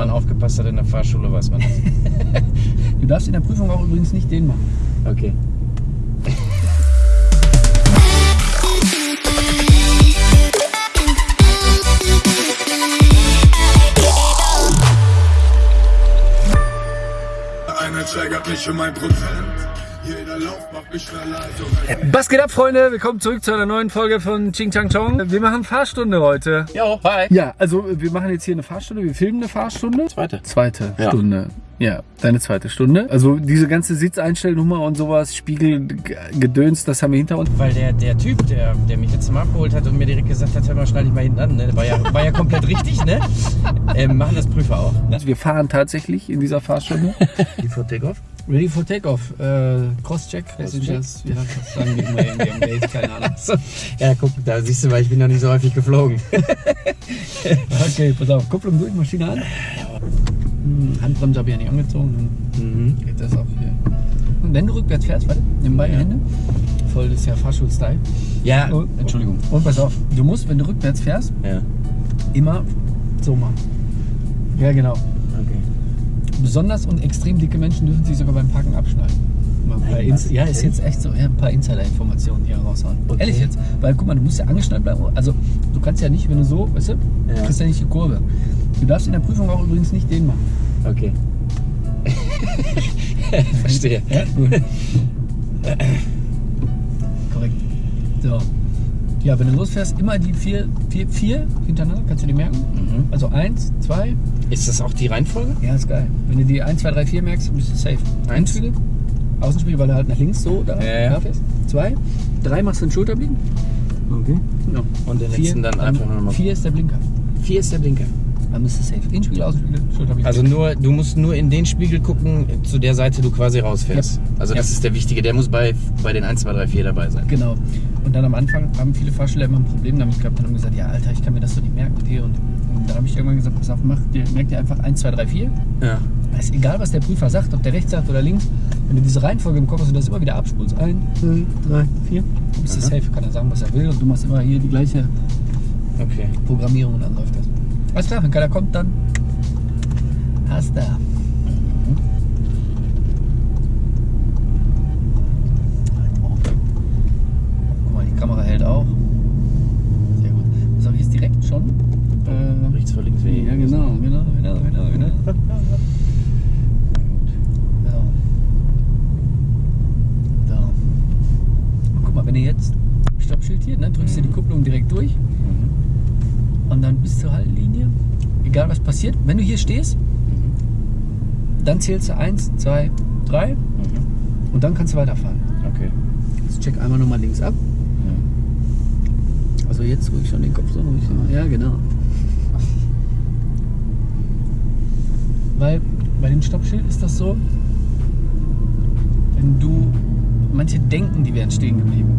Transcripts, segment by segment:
man aufgepasst hat in der Fahrschule, weiß man das. Du darfst in der Prüfung auch übrigens nicht den machen. Okay. Einer triggert mich um ein Prozent. Was geht ab, Freunde? Willkommen zurück zu einer neuen Folge von Ching Chang Chong. Wir machen Fahrstunde heute. Jo, hi. Ja, also wir machen jetzt hier eine Fahrstunde. Wir filmen eine Fahrstunde. Zweite. Zweite Ja. Stunde. Ja, deine zweite Stunde. Also diese ganze Sitzeinstellnummer und sowas, Spiegel, Gedöns, das haben wir hinter uns. Weil der, der Typ, der, der mich letztes Mal abgeholt hat und mir direkt gesagt hat, hör mal, schnall dich mal hinten an, ne? war, ja, war ja komplett richtig, ne? Ähm, machen das Prüfer auch. Also wir fahren tatsächlich in dieser Fahrstunde. Die vor Takeoff? Ready for Takeoff. Äh, Crosscheck. Passengers. Ja, das sagen wir immer irgendwie am Gate, keine Ahnung. So. Ja, guck, da siehst du, weil ich bin noch nicht so häufig geflogen. Okay, pass auf. Kupplung durch, Maschine an. Hm, Handbremse habe ich ja nicht angezogen. Mhm. Geht das auch hier. Und wenn du rückwärts fährst, warte, nimm beide Hände. Voll, das ist ja Fahrschul-Style. Ja, Oh, Entschuldigung. Und pass auf, du musst, wenn du rückwärts fährst, ja, immer so machen. Ja, genau. Besonders und extrem dicke Menschen dürfen sich sogar beim Parken abschneiden. Nein, ja, ist jetzt echt so. Ja, ein paar Insider-Informationen hier raushauen. Okay. Ehrlich jetzt. Weil guck mal, du musst ja angeschnallt bleiben. Also du kannst ja nicht, wenn du so, weißt du, Ja. kriegst ja nicht die Kurve. Du darfst in der Prüfung auch übrigens nicht den machen. Okay. Verstehe. Ja, gut. Korrekt. So. Ja, wenn du losfährst, immer die vier, vier, vier hintereinander, kannst du die merken? Mhm. Also eins, zwei, Ist das auch die Reihenfolge? ja, ist geil. Wenn du die 1, 2, 3, 4 merkst, bist du safe. Eins. Einspiegel, Außenspiegel, weil du halt nach links so da, Ja, ja. da fährst. Zwei, drei machst du den Schulterblick. Okay. Ja. Und den letzten dann einfach nochmal. Vier ist der Blinker. Vier ist der Blinker. Dann bist du safe. Innenspiegel, Außenspiegel, Schulterblick. Also nur, du musst nur in den Spiegel gucken, zu der Seite du quasi rausfährst. Ja. Also das ist der wichtige, der muss bei, bei den 1, 2, 3, 4 dabei sein. Genau. Und dann am Anfang haben viele Fahrschüler immer ein Problem damit gehabt und haben gesagt, ja Alter, ich kann mir das so nicht merken und hier und, und dann habe ich irgendwann gesagt, pass auf, mach dir, merk dir einfach 1, 2, 3, 4. Ja. Ist egal, was der Prüfer sagt, ob der rechts sagt oder links. Wenn du diese Reihenfolge im Kopf hast und das immer wieder abspulst, 1, 2, 3, 4, dann bist du safe, kann er sagen, was er will und du machst immer hier die gleiche Okay. Programmierung und dann läuft das. Alles klar, wenn keiner kommt, dann hast du. Guck mal, die Kamera hält auch. Sehr gut. Was habe ich jetzt direkt schon? Äh, Rechts vor links ja, genau, genau, genau, genau, genau. So. So. Und guck mal, wenn du jetzt Stoppschild hier, ne, drückst du die Kupplung direkt durch Mhm. und dann bis zur Haltlinie. Egal was passiert, wenn du hier stehst, Mhm. dann zählst du 1, 2, 3 Mhm. und dann kannst du weiterfahren. Okay. Jetzt check einmal nochmal links ab. Ja. Also jetzt ruhig schon den Kopf so ruhig. Ja, genau. Weil bei dem Stoppschild ist das so, wenn du, manche denken, die wären stehen geblieben.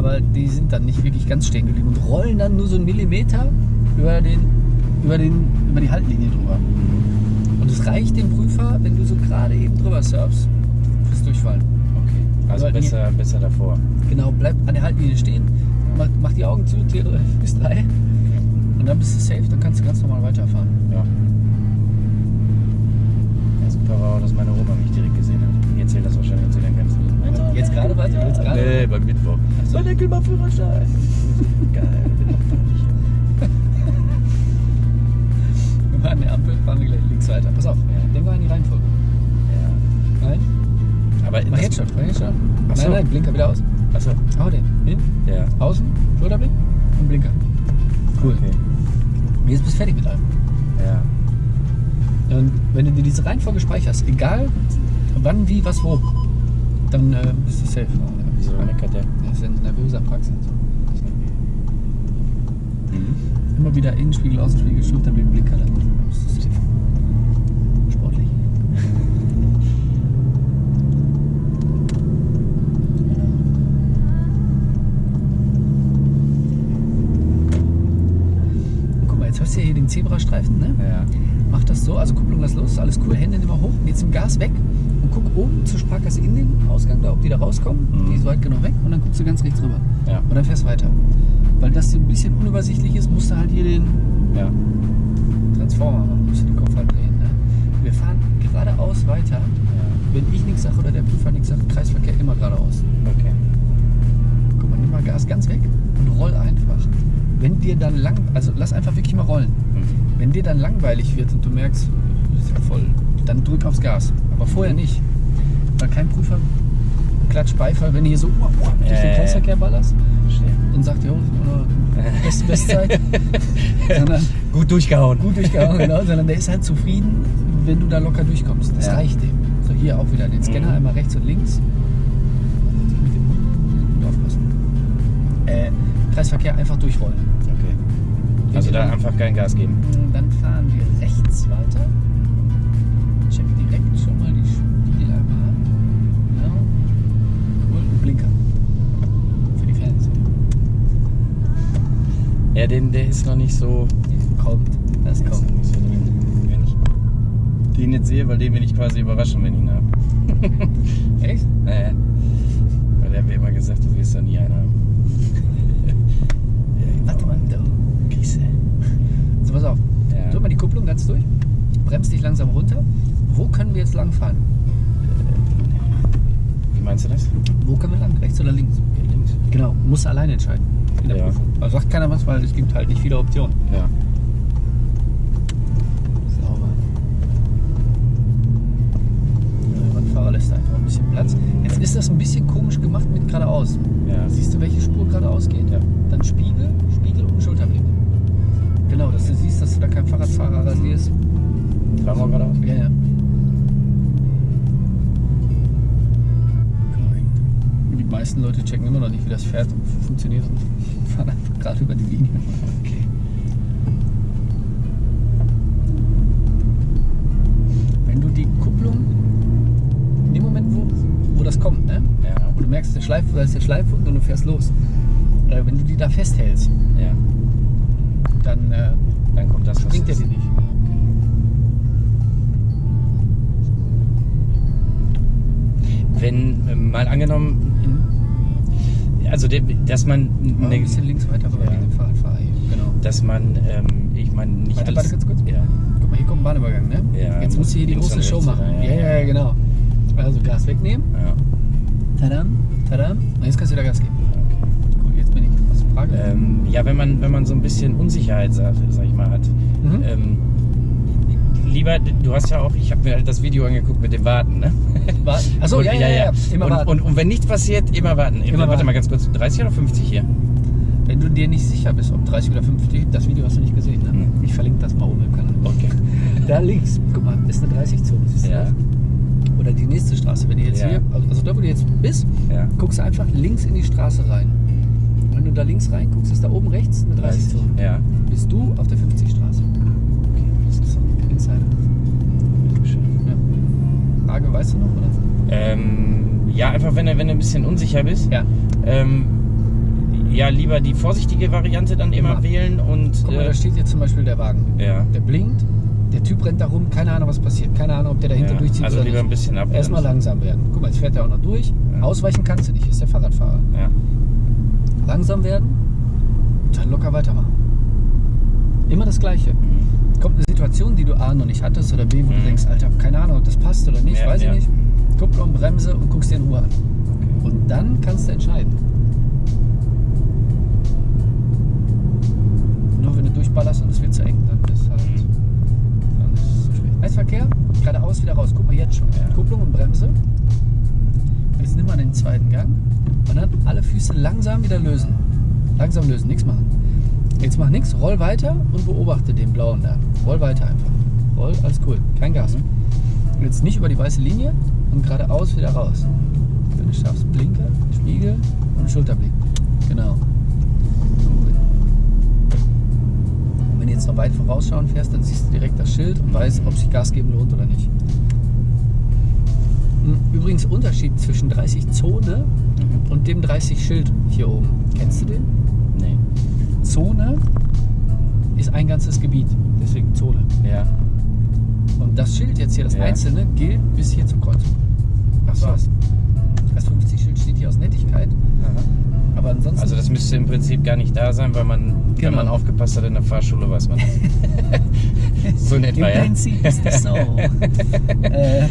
Aber die sind dann nicht wirklich ganz stehen geblieben und rollen dann nur so einen Millimeter über, den, über, den, über die Haltlinie drüber. Und es reicht dem Prüfer, wenn du so gerade eben drüber surfst, fürs Durchfallen. Okay. Also besser, besser davor. Genau, bleib an der Haltlinie stehen, mach, mach die Augen zu, zähl bis drei und dann bist du safe, dann kannst du ganz normal weiterfahren. Ja. Ja, super war auch, dass meine Oma mich direkt gesehen hat. Die erzählt das wahrscheinlich und sie dann ganz Jetzt gerade, warte, jetzt gerade. Nee, beim Mittwoch. so. Enkel mal Führerschein. Geil, bin auch peinlich. Wir waren an der Ampel, fahren wir gleich links weiter. Pass auf, denk mal an die Reihenfolge. Ja. Nein? Aber Mach jetzt schon, mach jetzt schon. Ach so. Nein, nein, Blinker wieder aus. Achso. Hau den. Hin, Ja. außen, Schulterblick und Blinker. Cool. Okay. Jetzt bist du fertig mit allem. Ja. Und wenn du dir diese Reihenfolge speicherst, egal wann, wie, was, wo, dann äh, bist du safe. Wieso meckert der? Das ist ein nervöser Praxis. Mhm. Immer wieder Innenspiegel, Außenspiegel, Schulterblick, Blinker. Dann bist du safe. Sportlich. Guck mal, jetzt hast du ja hier den Zebrastreifen, ne? Ja mach das so, also Kupplung lass los, alles cool, Hände immer hoch, geh zum Gas weg und guck oben zur Sparkasse in den Ausgang da, ob die da rauskommen, mhm. die ist weit genug weg und dann guckst du ganz rechts rüber ja. und dann fährst weiter. Weil das ein bisschen unübersichtlich ist, musst du halt hier den ja. Transformer machen, musst du den Kopf halt drehen. Ne? Wir fahren geradeaus weiter, ja. wenn ich nichts sage oder der Prüfer nichts sagt, Kreisverkehr immer geradeaus. Okay. Guck mal, nimm mal Gas ganz weg und roll einfach. Wenn dir dann lang, also lass einfach wirklich mal rollen. Mhm. Wenn dir dann langweilig wird und du merkst, das ist ja voll, dann drück aufs Gas. Aber vorher nicht. Weil kein Prüfer klatscht Beifall, wenn du hier so uah, uah, durch den ja, Kreisverkehr ballerst Verstehe. und sagt, jo, äh, beste Bestzeit. sondern Gut durchgehauen. gut durchgehauen, genau, sondern der ist halt zufrieden, wenn du da locker durchkommst. Das Ja. reicht dem. So, hier auch wieder den Scanner Mhm. einmal rechts und links. Äh, Kreisverkehr einfach durchrollen. Okay. Also da einfach kein Gas geben. Dann fahren wir rechts weiter. Check direkt schon mal die Spiegel einmal ab. Genau. Und Blinker. Für die Fans. Ja, den, der ist noch nicht so. Kommt. Das der ist kommt. noch nicht so drin. Wenn ich den jetzt sehe, weil den will ich quasi überraschen, wenn ich ihn habe. Echt? Naja. Weil der hat mir immer gesagt, du wirst da nie einen haben. ja, Warte mal. Da. Kriegst du. So, pass auf. Ja. Drück mal die Kupplung ganz durch. Bremst dich langsam runter. Wo können wir jetzt lang fahren? Wie meinst du das? Wo können wir lang? Rechts oder links? Hier links. Genau. Musst du alleine entscheiden. In der Ja. Prüfung. Also sagt keiner was, weil es gibt halt nicht viele Optionen. Ja. Sauber. Der Radfahrer lässt einfach ein bisschen Platz. Jetzt ist das ein bisschen komisch gemacht mit geradeaus. Ja. Siehst du, welche Spur geradeaus geht? Ja. Dann Spiegel, Spiegel und Schulterblick. Genau, dass du siehst, dass du da kein Fahrradfahrer rasierst. Fahren wir geradeaus? Ja, ja. Meisten Leute checken immer noch nicht, wie das fährt und funktioniert und fahren einfach gerade über die Linie. Okay. Wenn du die Kupplung, in dem Moment, wo, wo das kommt, ne? Ja. wo du merkst, der Schleif, da ist der Schleifhund und du fährst los. Äh, wenn du die da festhältst, Ja. dann äh, Dann kommt das, was bringt er dir nicht. Wenn, äh, mal angenommen, also dass man eine, ein bisschen links weiter, aber Ja. dem Fahrradfahrer hier. Genau. dass man, ähm, ich meine nicht Warte, alles. warte ganz kurz. Ja. Guck mal, hier kommt ein Bahnübergang, ne? Ja, Jetzt musst du hier die große Show machen. wieder, Ja, ja, ja, genau. Also Gas wegnehmen. ja. Tadam, tadam. Und jetzt kannst du wieder Gas geben. Okay. Cool, jetzt bin ich. Was ist die Frage? Ähm, ja, wenn man, wenn man so ein bisschen Unsicherheit, sag, sag ich mal, hat. Mhm. Ähm, lieber, du hast ja auch, ich habe mir halt das Video angeguckt mit dem Warten, ne? Warten. Achso, Und- ja, ja, ja, Immer und, warten. Und, und wenn nichts passiert, immer warten. Immer Warte warten. mal ganz kurz, 30 oder 50 hier? Wenn du dir nicht sicher bist, ob 30 oder 50, das Video hast du nicht gesehen, ne? Hm. Ich verlinke das mal oben im Kanal. Okay. Da links, guck mal, ist eine 30-Zone. siehst du Ja. das? Oder die nächste Straße. Wenn du jetzt Ja. hier, also da wo du jetzt bist, Ja. guckst du einfach links in die Straße rein. Wenn du da links rein guckst, ist da oben rechts eine 30-Zone. Ja. Bist du auf der einfach wenn du, wenn du ein bisschen unsicher bist. Ja. Ähm, ja, lieber die vorsichtige Variante dann immer, Immer. wählen und. Guck mal, äh, da steht jetzt zum Beispiel der Wagen. ja. Der blinkt, der Typ rennt da rum, keine Ahnung, was passiert. Keine Ahnung, ob der dahinter ja. durchzieht Also oder lieber ein nicht. bisschen ab. Erstmal langsam werden. Guck mal, jetzt fährt er auch noch durch. Ja. Ausweichen kannst du nicht, ist der Fahrradfahrer. Ja. Langsam werden, dann locker weitermachen. Immer das Gleiche. Mhm. Kommt eine Situation, die du A noch nicht hattest oder B, wo du Mhm. denkst, Alter, keine Ahnung, ob das passt oder nicht, Ja, weiß ich nicht. Kupplung, Bremse und guckst dir in Ruhe an. Und dann kannst du entscheiden. Nur wenn du durchballerst und es wird zu eng, dann ist halt dann ist es zu spät. Eisverkehr, geradeaus wieder raus. Guck mal jetzt schon. Ja. Kupplung und Bremse. Jetzt nimm mal den zweiten Gang und dann alle Füße langsam wieder lösen. Langsam lösen, nichts machen. Jetzt mach nichts, roll weiter und beobachte den blauen da. Roll weiter einfach. Roll, alles cool. Kein Gas. Mhm. Jetzt nicht über die weiße Linie und geradeaus wieder raus. Wenn du schaffst, Blinker, Spiegel und Schulterblick. Genau. Und wenn du jetzt noch weit vorausschauen fährst, dann siehst du direkt das Schild und weißt, ob sich Gas geben lohnt oder nicht. Hm, Übrigens Unterschied zwischen 30 Zone Mhm. und dem 30 Schild hier oben. Kennst du den? Nee. Zone ist ein ganzes Gebiet, deswegen Zone. Ja. Und das Schild jetzt hier, das Ja. einzelne, gilt bis hier zur Kreuzung. Das war's. Das 50-Schild steht hier aus Nettigkeit, aber ansonsten. Also das müsste im Prinzip gar nicht da sein, weil man, wenn Genau. man aufgepasst hat in der Fahrschule, weiß man das. So in etwa, Im ja. Prinzip ist das so. äh,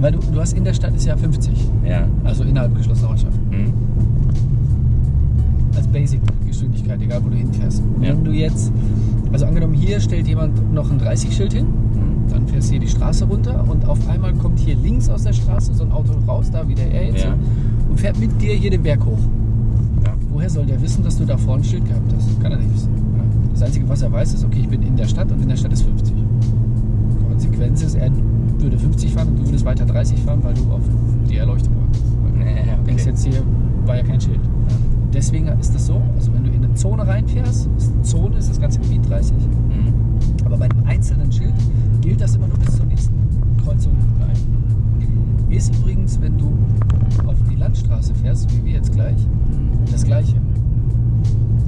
weil du, du hast in der Stadt ist ja 50, Ja. also innerhalb geschlossener Ortschaften. Hm? Als Basic-Geschwindigkeit, egal wo du hinfährst. Ja. Wenn du jetzt, also angenommen hier stellt jemand noch ein 30-Schild hin. Dann fährst du hier die Straße runter und auf einmal kommt hier links aus der Straße so ein Auto raus, da wie der er jetzt, Ja. und fährt mit dir hier den Berg hoch. Ja. Woher soll der wissen, dass du da vorne ein Schild gehabt hast? Kann er nicht wissen. Ja. Das Einzige, was er weiß, ist, okay, ich bin in der Stadt und in der Stadt ist 50. Konsequenz ist, er würde 50 fahren und du würdest weiter 30 fahren, weil du auf die Erleuchtung. Weil Ja, Du denkst okay. jetzt hier, war ja kein Schild. Deswegen ist das so, also wenn du in eine Zone reinfährst, ist eine Zone ist das ganze Gebiet 30. Hm. Aber bei einem einzelnen Schild gilt das immer nur bis zur nächsten Kreuzung rein. Ist übrigens, wenn du auf die Landstraße fährst, wie wir jetzt gleich, das gleiche.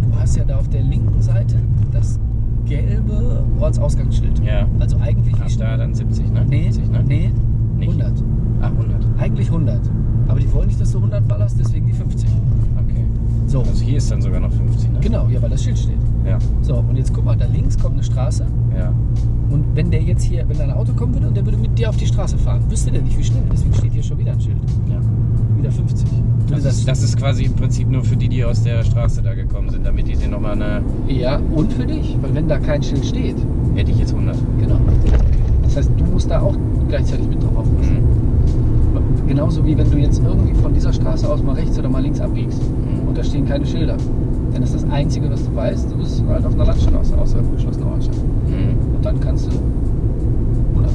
Du hast ja da auf der linken Seite das gelbe Ortsausgangsschild. Ja. Also eigentlich wie da dann 70, ne? Nee, 70, ne? nee, Nicht. 100. Ah, 100. Eigentlich 100. Aber die wollen nicht, dass du 100 ballerst, deswegen die 50. Okay. So, Also hier ist dann sogar noch 50, ne? genau, ja, weil das Schild steht. Ja. So, und jetzt guck mal, da links kommt eine Straße. Ja. Und wenn der jetzt hier, wenn da ein Auto kommen würde und der würde mit dir auf die Straße fahren, wüsste der nicht, wie schnell. Deswegen steht hier schon wieder ein Schild. ja. Wieder 50. Würde Das ist, das ist quasi im Prinzip nur für die, die aus der Straße da gekommen sind, damit die dir nochmal eine. ja, und für dich, weil wenn da kein Schild steht, Hätte ich jetzt 100. genau. Das heißt, du musst da auch gleichzeitig mit drauf aufpassen. Mhm. Genauso wie wenn du jetzt irgendwie von dieser Straße aus mal rechts oder mal links abbiegst Mhm. und da stehen keine Schilder. Dann ist das Einzige, was du weißt, du bist halt auf einer Landstraße außerhalb geschlossener Ortschaft. Mhm. Und dann kannst du 100.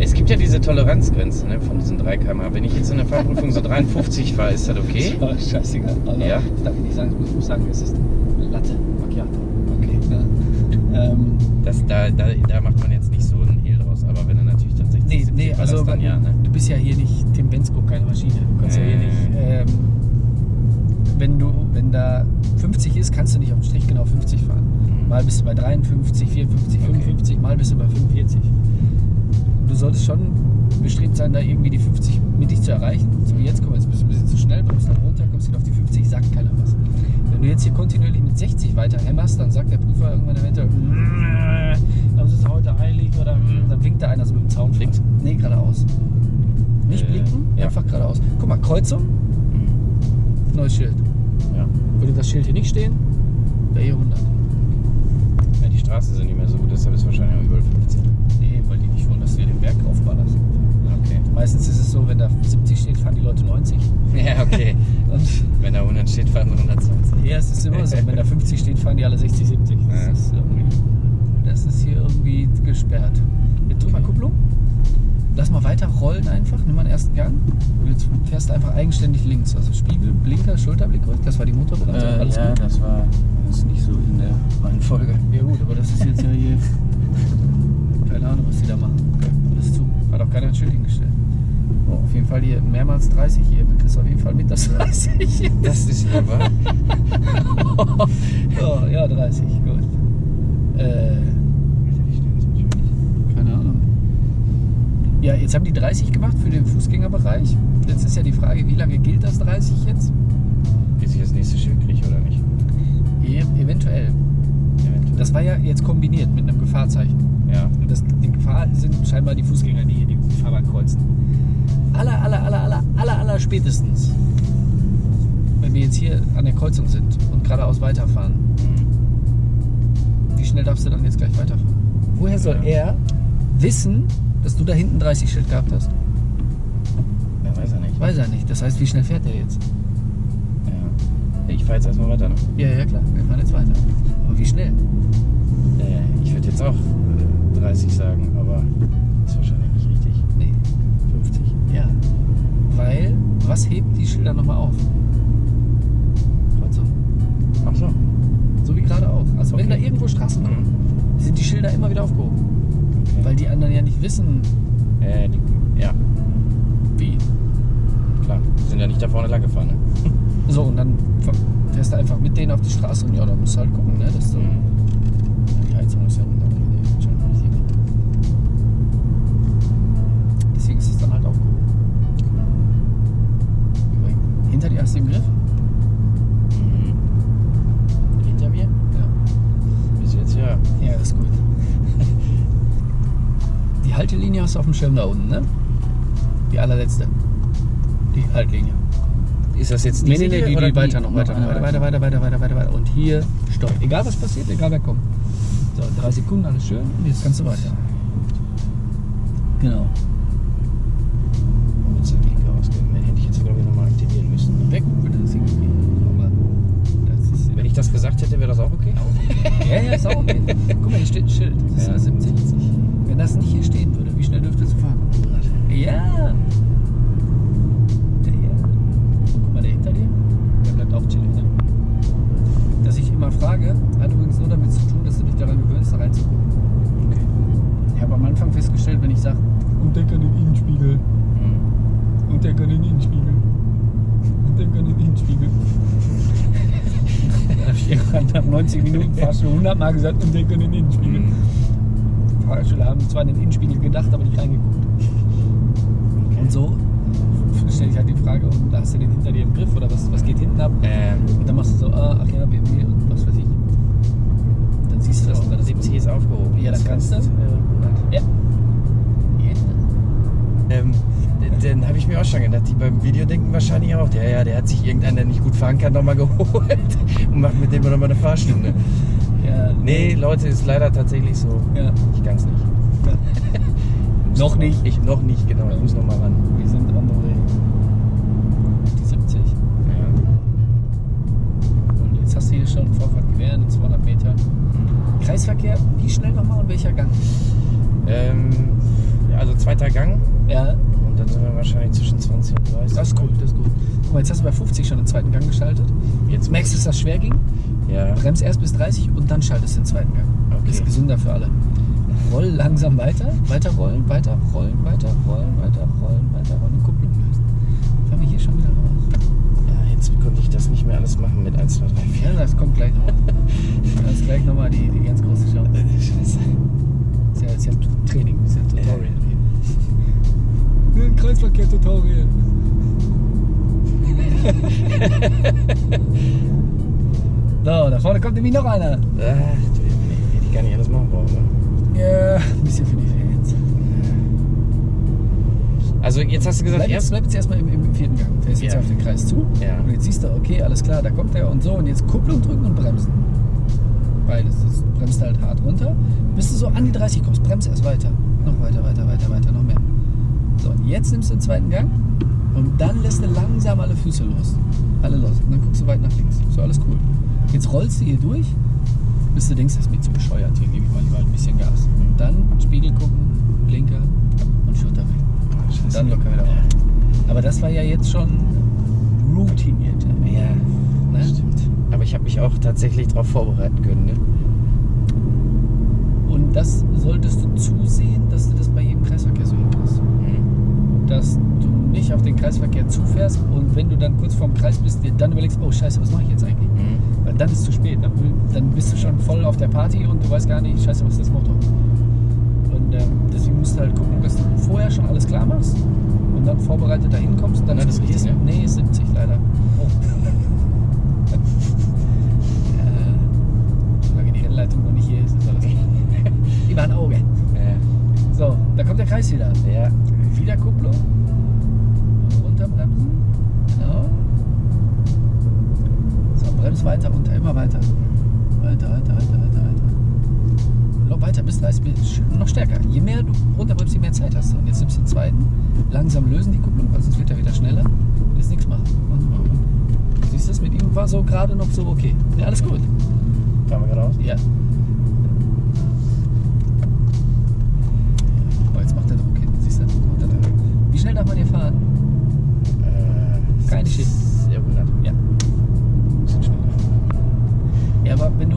Es gibt ja diese Toleranzgrenze ne, von diesen 3 km Wenn ich jetzt in der Fahrprüfung so 53 fahre, ist das okay? Oh, scheißegal. Also, Ja. Ich darf nicht sagen, ich muss sagen, es ist Latte Macchiato. Okay. Ja. Ähm, Das, da, da, da macht man jetzt nicht so einen Hehl draus. Aber wenn er natürlich 60, nee, 70 nee, also dann ja, ne? du bist ja hier nicht Tim Bensko, keine Maschine. Du kannst ja hier Äh. nicht. Ähm, wenn du, wenn da 50 ist, kannst du nicht auf den Strich genau 50 fahren. Mhm. Mal bist du bei 53, 54, Okay. 55, mal bist du bei 45. Und du solltest schon bestrebt sein, da irgendwie die 50 mittig zu erreichen. So wie jetzt, mal, jetzt bist du ein bisschen zu schnell, kommst dann runter, kommst wieder auf die 50, sagt keiner was. Wenn du jetzt hier kontinuierlich mit 60 weiter hämmerst, dann sagt der Prüfer irgendwann eventuell, "Mm, das ist heute heilig oder "Mm", dann winkt da einer so mit dem Zaun. Links? Nee, geradeaus. Nicht Äh, blinken, ja. einfach geradeaus. Guck mal, Kreuzung, Mhm. neues Schild. Ja. Würde das Schild hier nicht stehen, wäre hier 100. ja. Die Straßen sind nicht mehr so gut, deshalb ist wahrscheinlich auch überall 50. Nee, weil die nicht wollen, dass du hier den Berg aufballerst. Okay. Meistens ist es so, wenn da 70 steht, fahren die Leute 90. Ja, okay. Und wenn da 100 steht, fahren sie 120. ja, es ist immer so. Wenn da 50 steht, fahren die alle 60, 70. Das, Ja. ist, irgendwie, das ist hier irgendwie gesperrt. Jetzt drück mal Kupplung. Lass mal weiter rollen einfach. Nimm mal den ersten Gang. Und jetzt fährst du einfach eigenständig links. Also Spiegel, Blinker, Schulterblick rück. Das war die Motorbremse. Alles gut. das war das ist nicht so in der Reihenfolge. Ja gut, aber das ist jetzt ja hier. Keine Ahnung, was die da machen. Alles zu. Hat auch keiner ein Schild hingestellt. Oh, auf jeden Fall hier mehrmals 30 hier. Du kriegst auf jeden Fall mit, dass 30 Das ist ja wahr. oh, ja, 30, gut. Äh, keine Ahnung. Ja, jetzt haben die 30 gemacht für den Fußgängerbereich. Jetzt ist ja die Frage, wie lange gilt das 30 jetzt? Bis ich das nächste Schild kriege oder nicht? E eventuell. Eventuell. Das war ja jetzt kombiniert mit einem Gefahrzeichen. ja. Und das, die Gefahr sind scheinbar die Fußgänger, die hier die Fahrbahn kreuzen. Aller, aller, aller, aller, aller, aller spätestens, wenn wir jetzt hier an der Kreuzung sind und geradeaus weiterfahren, Mhm. wie schnell darfst du dann jetzt gleich weiterfahren? Woher soll Ja. er wissen, dass du da hinten 30 Schild gehabt hast? Ja, weiß er nicht. Weiß er nicht. Das heißt, wie schnell fährt er jetzt? Ja. Ich fahre jetzt erstmal weiter. Ne? Ja, ja, klar. Wir fahren jetzt weiter. Aber wie schnell? Ja, ich würde jetzt auch äh, 30 sagen, aber ist wahrscheinlich nicht richtig. Nee. 50. Ja. Weil, was hebt die Schilder nochmal auf? Wissen, äh, die, ja, wie. klar. Die sind ja nicht da vorne lang gefahren. Ne? So, und dann fährst du einfach mit denen auf die Straße und ja, da musst du halt gucken, ne? Dass du, Mhm. Die Heizung ist ja runter. Deswegen ist es dann halt aufgehoben. Hinter dir hast du im Griff? Haltelinie hast du auf dem Schirm da unten, ne? Die allerletzte. Die Haltlinie. Ist das jetzt Nee, diese nee, nee, hier die, die weiter noch, weiter, weiter, weiter, weiter, weiter, weiter, weiter, weiter. Und hier Stopp. Egal was passiert, egal wer kommt. So, drei Sekunden, alles schön. Und jetzt kannst du weiter. Genau. Wo wird's denn Blinker ausgehen? Den hätte ich jetzt, glaube ich, nochmal aktivieren müssen. Weg würde das das ist Wenn ich das gesagt hätte, wäre das auch okay? Ja, ja, ist auch okay. Guck mal, hier steht ein Schild. Das ist Ja. ja 70. Das nicht hier stehen würde, wie schnell dürftest du fahren? Ja. Der hier. Guck mal, der hinter dir. Der bleibt auch chillig, ne? Dass ich immer frage, hat übrigens nur damit zu tun, dass du dich daran gewöhnst, da reinzugucken. Okay. Ich habe am Anfang festgestellt, wenn ich sage, und der kann den Innenspiegel, Hm. und der kann den Innenspiegel, und der kann den Innenspiegel. Dann habe ich irgendwann nach 90 Minuten fast schon 100 Mal gesagt, und der kann den Innenspiegel. Hm. Fahrschüler haben zwar an den Innenspiegel gedacht, aber nicht reingeguckt. Und so stelle ich halt die Frage, und da hast du den hinter dir im Griff oder was, was geht hinten ab? Ähm, Und dann machst du so, ah, ach ja, BMW und was weiß ich. Und dann siehst du das und dann ist 70 ist aufgehoben. Ja, dann kannst du. 100. Ja. Ähm, dann habe ich mir auch schon gedacht, die beim Video denken wahrscheinlich auch, ja, ja, der hat sich irgendeiner, der nicht gut fahren kann, nochmal geholt und macht mit dem nochmal eine Fahrstunde. Nee, Leute, ist leider tatsächlich so. Ja. Ich kann es nicht. Noch nicht. Ich noch nicht, genau. Ich muss noch mal ran. Wir sind on the way. Die 70. Ja. Und jetzt hast du hier schon Vorfahrt gewähren in 200 Metern. Kreisverkehr, wie schnell nochmal und welcher Gang? Ähm, ja, also zweiter Gang Ja, und dann sind wir wahrscheinlich zwischen 20 und 30. das ist gut, das ist gut. Guck mal, jetzt hast du bei 50 schon den zweiten Gang geschaltet. Jetzt Merkst du, dass das schwer ging? Ja. Bremst erst bis 30 und dann schaltest du den zweiten Gang. Okay. Ist gesünder für alle. Roll langsam weiter, weiter rollen, weiter rollen, weiter rollen, weiter rollen, weiter rollen Kupplung lösen. Fahren wir hier schon wieder raus. ja, jetzt konnte ich das nicht mehr alles machen mit 1, 2, 3, 4. Ja, das kommt gleich noch. Das ist gleich nochmal die, die ganz große Show. Scheiße. Ist ja, ist ja Training, ist ja Tutorial. Ja. Ein Kreisverkehr-Tutorial. so, da vorne kommt nämlich noch einer. Ach, du, nee, hätte ich gar nicht alles machen brauchen, ne? Ja, ein bisschen für die Fans. Also jetzt hast du gesagt, Bleib jetzt, bleib jetzt erstmal im, im vierten Gang. Fährst jetzt Ja. auf den Kreis zu. Ja. Und jetzt siehst du, okay, alles klar, da kommt der und so. Und jetzt Kupplung drücken und bremsen. Beides. Das bremst halt hart runter. Bis du so an die 30 kommst, bremst erst weiter. Noch weiter, weiter, weiter, weiter, noch mehr. So, und jetzt nimmst du den zweiten Gang und dann lässt du langsam alle Füße los. Alle los. Und dann guckst du weit nach links. So, alles cool. Jetzt rollst du hier durch, bis du denkst, das ist mir zu bescheuert. Hier gebe ich mal lieber ein bisschen Gas. Und dann Spiegel gucken, Blinker und Schulter weg. Und dann locker wieder raus. Aber das war ja jetzt schon routiniert. Ja, Ne? stimmt. Aber ich habe mich auch tatsächlich darauf vorbereiten können, ne? Und das solltest du zusehen, dass du das bei jedem Kreisverkehr so hinkriegst. Mhm. Dass du nicht auf den Kreisverkehr zufährst und wenn du dann kurz vorm Kreis bist, dir dann überlegst, oh scheiße, was mache ich jetzt eigentlich? Mhm. Dann ist es zu spät. Dann, dann bist du schon voll auf der Party und du weißt gar nicht, scheiße, was ist das Motto? Und ähm, deswegen musst du halt gucken, dass du vorher schon alles klar machst und dann vorbereitet dahin kommst. Und dann das ist gut. richtig, ja. Nee, ist 70 leider. Oh. äh, solange die Rennleitung noch nicht hier ist, ist alles gut. Über ein Auge. Ja. So, da kommt der Kreis wieder. ja. Wieder Kupplung. Runterbremsen. So, brems weiter runter, immer weiter. Weiter, weiter, weiter, weiter, weiter. Noch weiter, bis 30, bis- noch stärker. Je mehr du runterbremst, je mehr Zeit hast du. Und jetzt nimmst du den zweiten. Langsam lösen die Kupplung, weil sonst wird er wieder schneller. Willst nichts machen. Siehst du, das mit ihm war so gerade noch so okay. Ja, alles gut. Fahren wir geradeaus? Ja. Oh, jetzt macht der Druck hin. Siehst du? Macht der Druck. Wie schnell darf man hier fahren? Äh, Keine Shit. Ja, 100. Ja. Bisschen schneller. Ja, aber wenn du,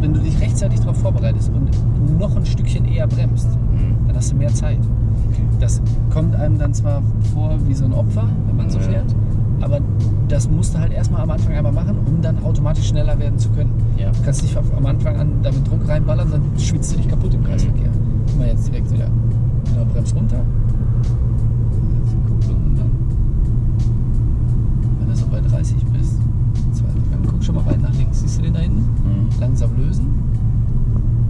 wenn du dich rechtzeitig darauf vorbereitest und noch ein Stückchen eher bremst, Mhm. dann mehr Zeit. Das kommt einem dann zwar vor wie so ein Opfer, wenn man so Ja. fährt, aber das musst du halt erstmal am Anfang einmal machen, um dann automatisch schneller werden zu können. Ja. Du kannst nicht am Anfang an damit Druck reinballern, dann schwitzt du dich kaputt im Kreisverkehr. Guck mal jetzt direkt wieder. Genau, bremst runter. Dann. Wenn du so bei 30 bist, Gang, guck schon mal weit nach links. Siehst du den da hinten? Mhm. Langsam lösen.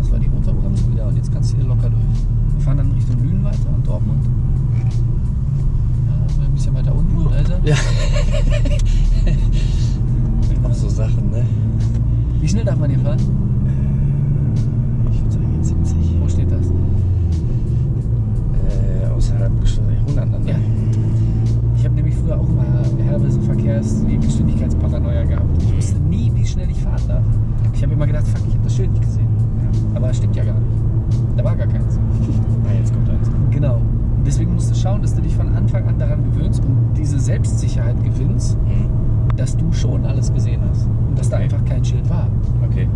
Das war die Motorbremse wieder und jetzt kannst du hier locker durch fahren dann Richtung Lünen weiter und Dortmund. Ja, ein bisschen weiter unten, Alter. Ja. Immer so Sachen, ne? Wie schnell darf man hier fahren? Ich würde sagen 70. Wo steht das? Äh, außerhalb 100 dann, ne? Ja. Ich habe nämlich früher auch mal herbes Geschwindigkeitsparanoia gehabt. Ich mhm. wusste nie, wie schnell ich fahren darf. Ich habe immer gedacht, fuck, ich habe das Schild nicht gesehen. Ja. Aber es stimmt ja gar nicht. Da war gar keins. Ah, jetzt kommt eins. Genau. Und deswegen musst du schauen, dass du dich von Anfang an daran gewöhnst und diese Selbstsicherheit gewinnst, Mhm. dass du schon alles gesehen hast. Und dass da Okay. einfach kein Schild war. Okay.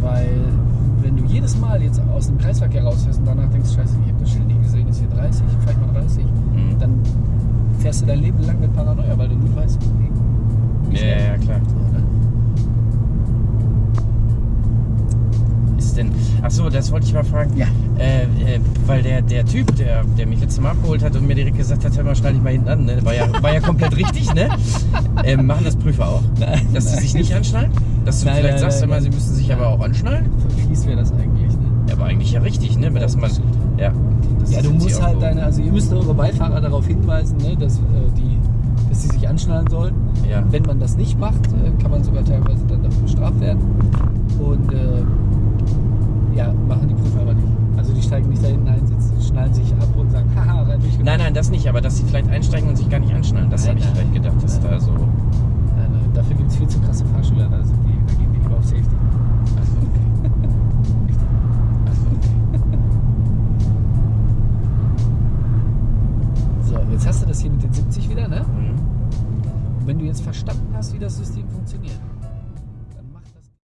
Weil wenn du jedes Mal jetzt aus dem Kreisverkehr rausfährst und danach denkst, scheiße, ich habe das Schild nicht gesehen, ist hier 30, fahr ich mal 30, Mhm. dann fährst du dein Leben lang mit Paranoia, weil du nie weißt, wie, Ja, schnell. ja, klar. So, ne? Ist denn. Achso, das wollte ich mal fragen. Ja. Äh, äh, weil der, der Typ, der, der mich letztes Mal abgeholt hat und mir direkt gesagt hat, hör mal, schnall dich mal hinten an, ne? war, ja, war ja komplett richtig, ne? Ähm, machen das Prüfer auch? Nein, Dass sie sich nicht anschnallen? Dass du Nein, vielleicht sagst, nein, immer, sie müssen sich aber auch anschnallen? Fies wäre das eigentlich, ne? Ja, aber eigentlich ja richtig, ne? Dass man. Ja, das Ja, du musst halt deine, also ihr müsst eure Beifahrer darauf hinweisen, ne, dass, äh, die, dass sie sich anschnallen sollen. Ja. Wenn man das nicht macht, äh, kann man sogar teilweise dann dafür bestraft werden. Und äh, ja, machen die Prüfer aber nicht. Also die steigen nicht da hinten ein, schnallen sich ab und sagen, haha, rein durch. Nein, nein, das nicht, aber dass sie vielleicht einsteigen und sich gar nicht anschnallen, das habe ich vielleicht gedacht, dass da so. Nein, nein, dafür gibt es viel zu krasse Fahrschüler, da, sind die, da gehen die lieber auf Safety. Achso, okay. Achso, okay. so, jetzt hast du das hier mit den 70 wieder, ne? Mhm. Und wenn du jetzt verstanden hast, wie das System funktioniert,